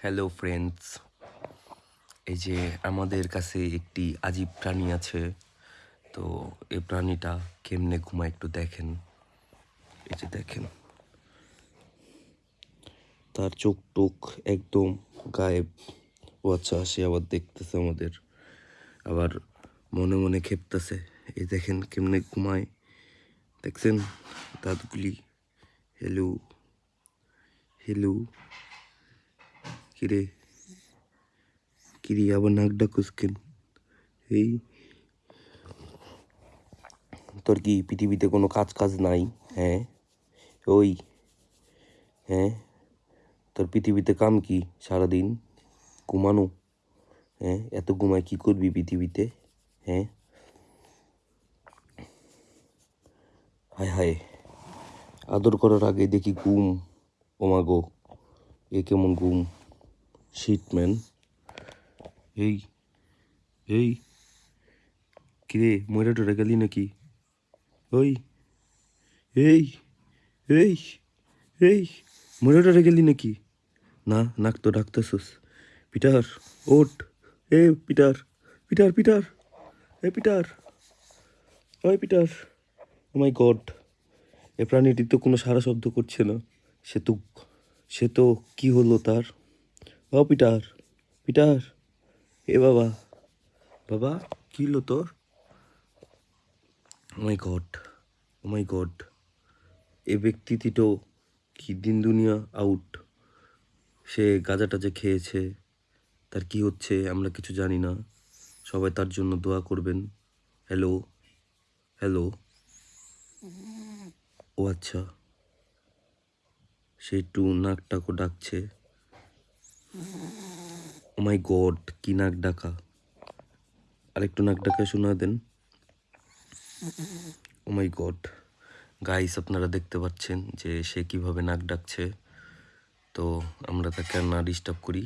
Hello friends এই যে আমাদের কাছে একটি আজীব প্রাণী আছে। তো এই প্রাণীটা কেমনে ঘুমায় একটু দেখেন। এই যে দেখেন। তার চোখ টোক একদম গায়েব। ও আচ্ছা সে আবার দেখতেছে আমাদের। আবার মনে মনে খেপতেছে। এই দেখেন কেমনে ঘুমায়। দেখছেন? দাঁতগুলি। হ্যালো হ্যালো কিরে? কিরে আবার নাক ডাকুস কেন? এই, তোর কি পৃথিবীতে কোনো কাজ কাজ নাই? হ্যাঁ? ওই হ্যাঁ? তোর পৃথিবীতে কাম কি সারাদিন? ঘুমানো? হ্যাঁ? এত ঘুমায় কি করবি পৃথিবীতে? হ্যাঁ? হায় হায়, আদর করার আগে দেখি ঘুম ওমাগো এ কেমন ঘুম। শিটম্যান এই এই, কিরে ময়রা টরে গেলি নাকি? ওই, এই এই এই ময়রা টরে গেলি নাকি? না, নাক তো ডাকতেছস। পিটার ওট এ, পিটার পিটার পিটার, এ, পিটার, ওই, পিটার। মাই গড, এ প্রাণীটি তো কোনো সারা শব্দ করছে না। সে তো সে তো কী হলো তার? ও পিটার পিটার। এ বাবা বাবা, কি হলো তোর? মাই গড, ও মাই গড। এ ব্যক্তিটি তো কি দিন দুনিয়া আউট। সে গাঁজা টাজা খেয়েছে, তার কি হচ্ছে আমরা কিছু জানি না। সবাই তার জন্য দোয়া করবেন। Hello hello. ও আচ্ছা সে একটু নাকটাকও ডাকছে। ও মাই গড কি নাক ডাকা? আরেকটু নাক ডাকা শোনা দেন। ও মাই গড গাইস আপনারা দেখতে পাচ্ছেন যে সে কীভাবে নাক ডাকছে। তো আমরা তাকে আর না ডিস্টার্ব করি।